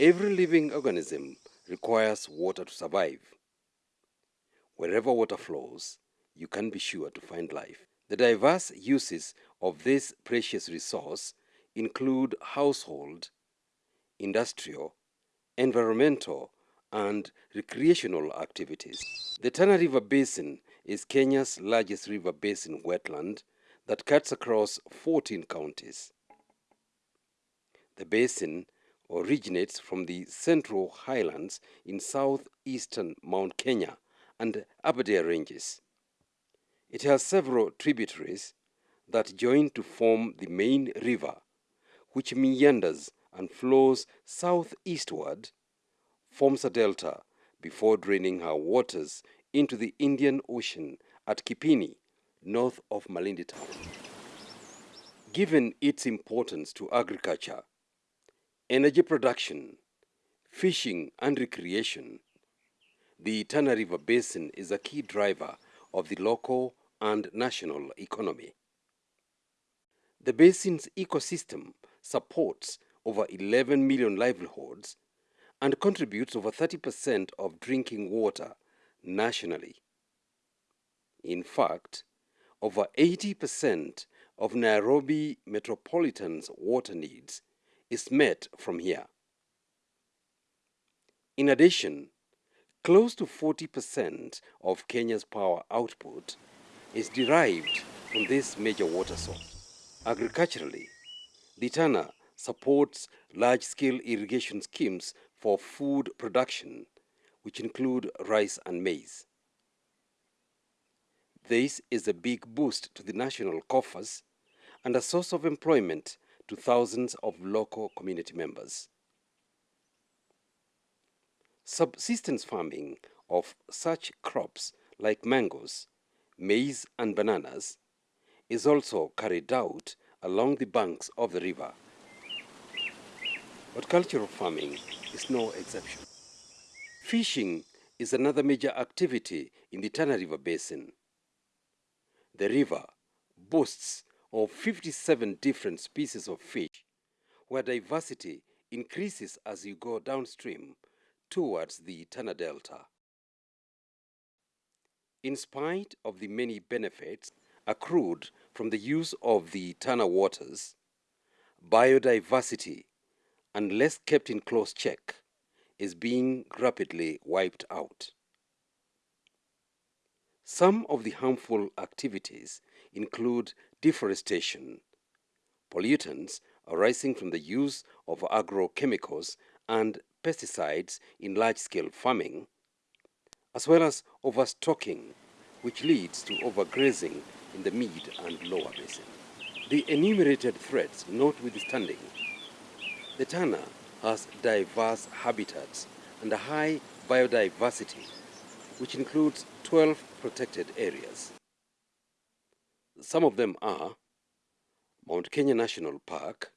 Every living organism requires water to survive. Wherever water flows, you can be sure to find life. The diverse uses of this precious resource include household, industrial, environmental, and recreational activities. The Tana River Basin is Kenya's largest river basin wetland that cuts across 14 counties. The basin originates from the central highlands in southeastern Mount Kenya and Aberdare ranges. It has several tributaries that join to form the main river, which meanders and flows southeastward, forms a delta before draining her waters into the Indian Ocean at Kipini, north of Malindi town. Given its importance to agriculture, energy production, fishing and recreation, the Tana River Basin is a key driver of the local and national economy. The basin's ecosystem supports over 11 million livelihoods and contributes over 30% of drinking water nationally. In fact, over 80% of Nairobi Metropolitan's water needs is met from here. In addition, close to 40% of Kenya's power output is derived from this major water source. Agriculturally, the Tana supports large-scale irrigation schemes for food production, which include rice and maize. This is a big boost to the national coffers and a source of employment to thousands of local community members. Subsistence farming of such crops like mangoes, maize and bananas is also carried out along the banks of the river. But cultural farming is no exception. Fishing is another major activity in the Tana River Basin. The river boasts of 57 different species of fish, where diversity increases as you go downstream towards the Tana Delta. In spite of the many benefits accrued from the use of the Tana waters, biodiversity, unless kept in close check, is being rapidly wiped out. Some of the harmful activities include deforestation, pollutants arising from the use of agrochemicals and pesticides in large-scale farming, as well as overstocking, which leads to overgrazing in the mid and lower basin. The enumerated threats notwithstanding, the Tana has diverse habitats and a high biodiversity, which includes 12 protected areas. Some of them are Mount Kenya National Park,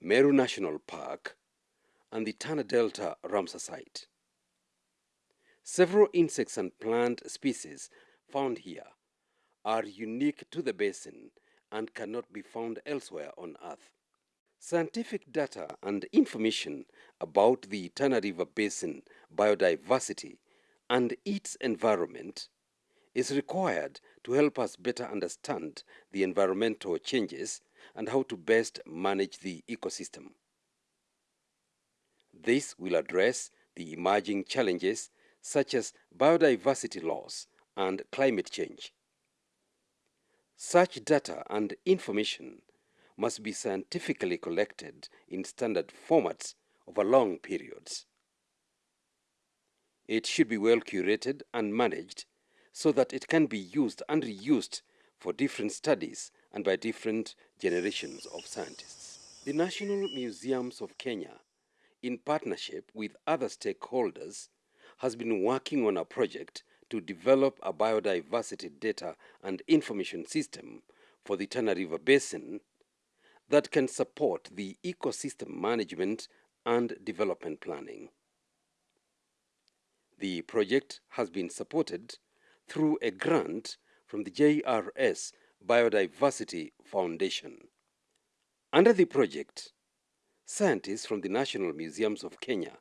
Meru National Park, and the Tana Delta Ramsar Site. Several insects and plant species found here are unique to the basin and cannot be found elsewhere on Earth. Scientific data and information about the Tana River Basin biodiversity and its environment is required to help us better understand the environmental changes and how to best manage the ecosystem. This will address the emerging challenges such as biodiversity loss and climate change. Such data and information must be scientifically collected in standard formats over long periods. It should be well curated and managed so that it can be used and reused for different studies and by different generations of scientists. The National Museums of Kenya, in partnership with other stakeholders, has been working on a project to develop a biodiversity data and information system for the Tana River Basin that can support the ecosystem management and development planning. The project has been supported through a grant from the JRS Biodiversity Foundation. Under the project, Scientists from the National Museums of Kenya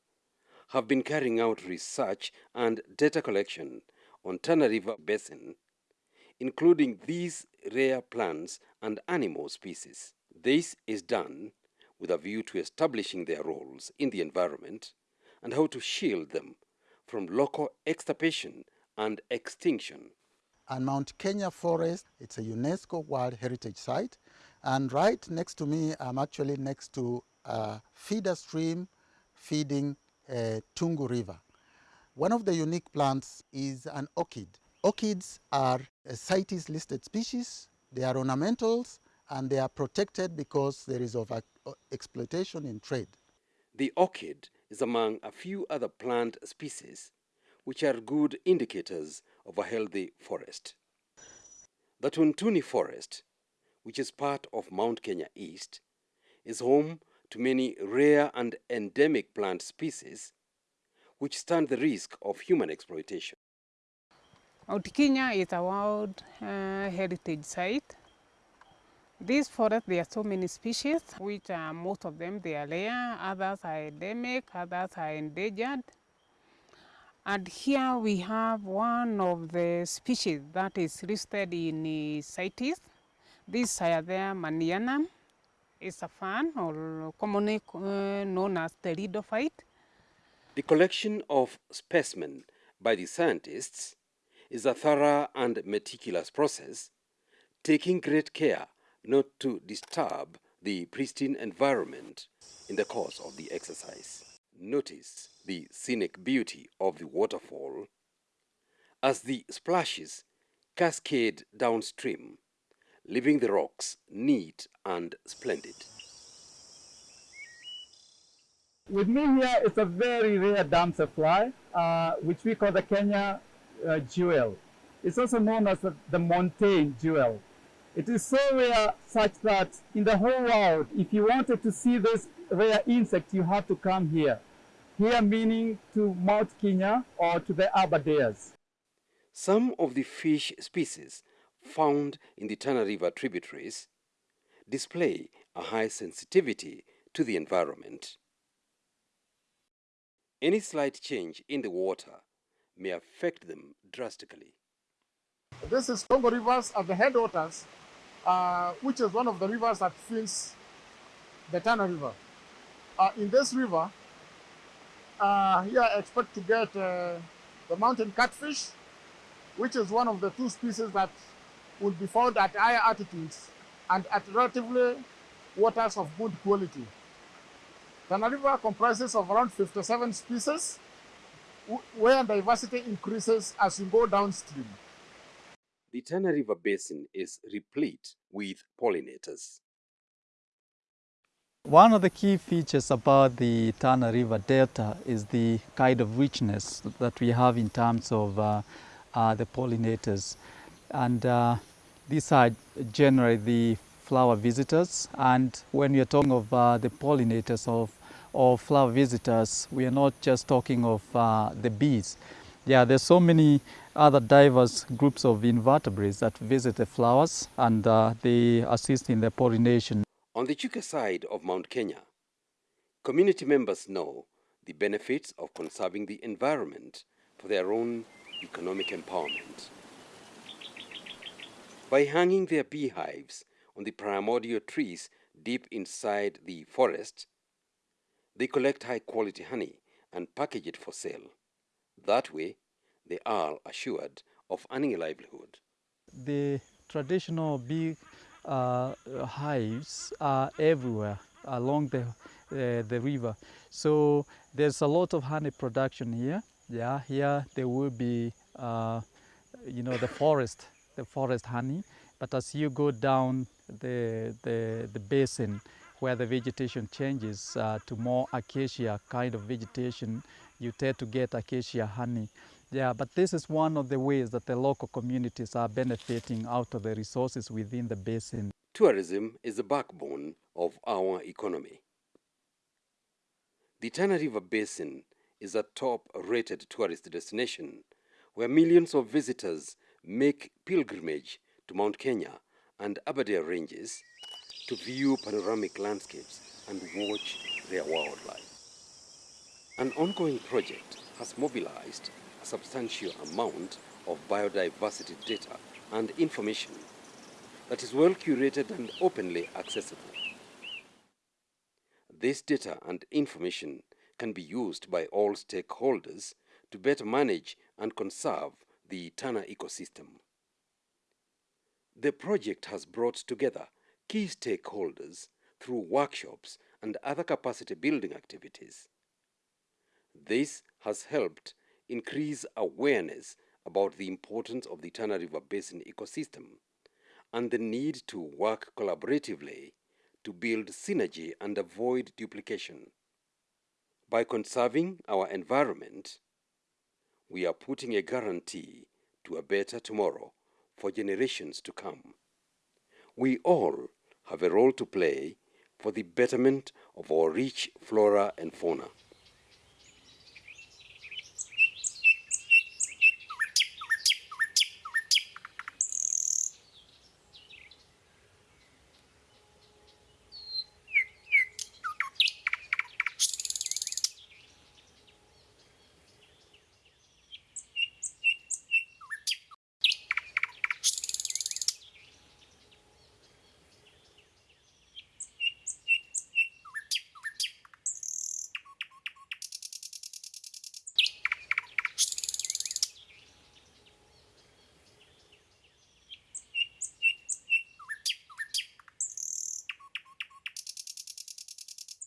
have been carrying out research and data collection on Tana River Basin, including these rare plants and animal species. This is done with a view to establishing their roles in the environment and how to shield them from local extirpation and extinction. And Mount Kenya Forest, it's a UNESCO World Heritage Site. And right next to me, I'm actually next to a feeder stream feeding uh, Tungu River. One of the unique plants is an orchid. Orchids are a CITES listed species. They are ornamentals and they are protected because there is of exploitation in trade. The orchid is among a few other plant species which are good indicators of a healthy forest. The Tuntuni Forest, which is part of Mount Kenya East, is home to many rare and endemic plant species which stand the risk of human exploitation. Mount Kenya is a World uh, Heritage Site. This forest, there are so many species, which uh, most of them they are rare, others are endemic, others are endangered. And here we have one of the species that is listed in CITES. This Cyathea maniana is a fern, or commonly uh, known as pteridophyte. The collection of specimen by the scientists is a thorough and meticulous process, taking great care not to disturb the pristine environment in the course of the exercise. Notice the scenic beauty of the waterfall as the splashes cascade downstream, leaving the rocks neat and splendid. With me here is a very rare damselfly, fly, uh, which we call the Kenya uh, jewel. It's also known as the, the montane jewel. It is so rare such that in the whole world, if you wanted to see this rare insect, you have to come here. Here meaning to Mount Kenya or to the Aberdares. Some of the fish species found in the Tana River tributaries display a high sensitivity to the environment. Any slight change in the water may affect them drastically. This is Congo Rivers at the headwaters, uh, which is one of the rivers that feeds the Tana River. Uh, in this river, uh, here I expect to get uh, the mountain catfish, which is one of the two species that will be found at higher altitudes and at relatively waters of good quality. Tana River comprises of around 57 species, where diversity increases as you go downstream. The Tana River Basin is replete with pollinators. One of the key features about the Tana River Delta is the kind of richness that we have in terms of uh, uh, the pollinators. And uh, these are generally the flower visitors. And when we are talking of uh, the pollinators of flower visitors, we are not just talking of uh, the bees. Yeah, there's so many other diverse groups of invertebrates that visit the flowers and uh, they assist in the pollination. On the Chuka side of Mount Kenya, community members know the benefits of conserving the environment for their own economic empowerment. By hanging their beehives on the primordial trees deep inside the forest, they collect high quality honey and package it for sale. That way, they are assured of earning a livelihood. The traditional bee uh, hives are everywhere along the, uh, the river. So there's a lot of honey production here. Yeah, here there will be, uh, you know, the forest, the forest honey. But as you go down the, the, the basin, where the vegetation changes uh, to more acacia kind of vegetation, you tend to get acacia honey. Yeah, but this is one of the ways that the local communities are benefiting out of the resources within the basin. Tourism is the backbone of our economy. The Tana River Basin is a top-rated tourist destination where millions of visitors make pilgrimage to Mount Kenya and Aberdare ranges to view panoramic landscapes and watch their wildlife. An ongoing project has mobilized substantial amount of biodiversity data and information that is well curated and openly accessible. This data and information can be used by all stakeholders to better manage and conserve the Tana ecosystem. The project has brought together key stakeholders through workshops and other capacity building activities. This has helped increase awareness about the importance of the Tana River Basin ecosystem and the need to work collaboratively to build synergy and avoid duplication. By conserving our environment, we are putting a guarantee to a better tomorrow for generations to come. We all have a role to play for the betterment of our rich flora and fauna.